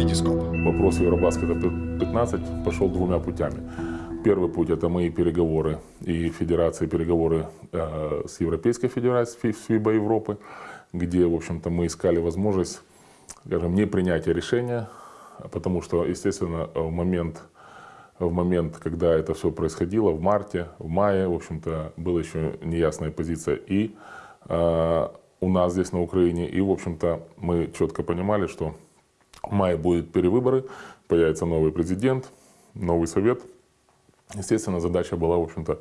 Витископ. Вопрос Евробаскета 15 пошел двумя путями. Первый путь – это мои переговоры и федерации, переговоры э, с Европейской Федерацией ФИБА Европы, где, в общем-то, мы искали возможность, скажем, не принятия решения, потому что, естественно, в момент, в момент, когда это все происходило, в марте, в мае, в общем-то, была еще неясная позиция и э, у нас здесь на Украине, и, в общем-то, мы четко понимали, что в мае будут перевыборы, появится новый президент, новый совет. Естественно, задача была, в общем-то,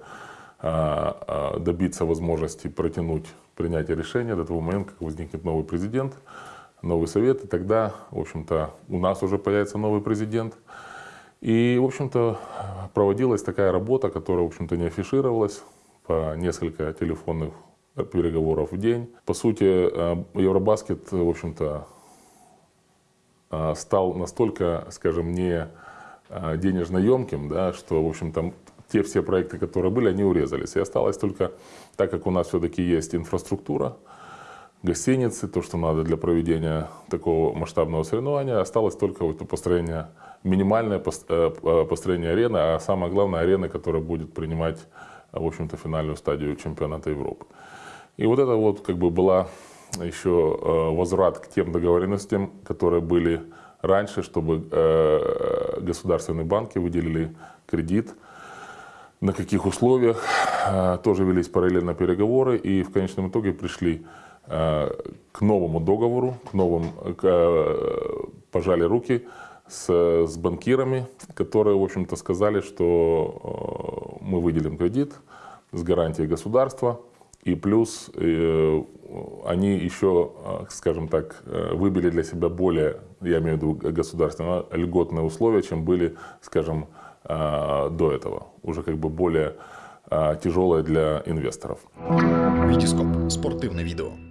а, а, добиться возможности протянуть принятие решения до того момента, как возникнет новый президент, новый совет, и тогда, в общем-то, у нас уже появится новый президент. И, в общем-то, проводилась такая работа, которая, в общем-то, не афишировалась по несколько телефонных переговоров в день. По сути, а, Евробаскет, в общем-то, стал настолько, скажем, не а, денежно емким, да, что, в общем-то, те все проекты, которые были, они урезались. И осталось только, так как у нас все-таки есть инфраструктура, гостиницы, то, что надо для проведения такого масштабного соревнования, осталось только вот построение, минимальное э, э, построение арены, а самое главное арены, которая будет принимать, в общем-то, финальную стадию чемпионата Европы. И вот это вот как бы была еще э, возврат к тем договоренностям, которые были раньше, чтобы э, государственные банки выделили кредит, на каких условиях. Э, тоже велись параллельно переговоры и в конечном итоге пришли к новому договору, к новым, пожали руки с, с банкирами, которые, в общем-то, сказали, что мы выделим кредит с гарантией государства, и плюс э, они еще, э, скажем так, э, выбили для себя более, я имею в виду государственно, льготные условия, чем были, скажем, до этого. Уже как бы более тяжелые для инвесторов. Витископ. Спортивное видео.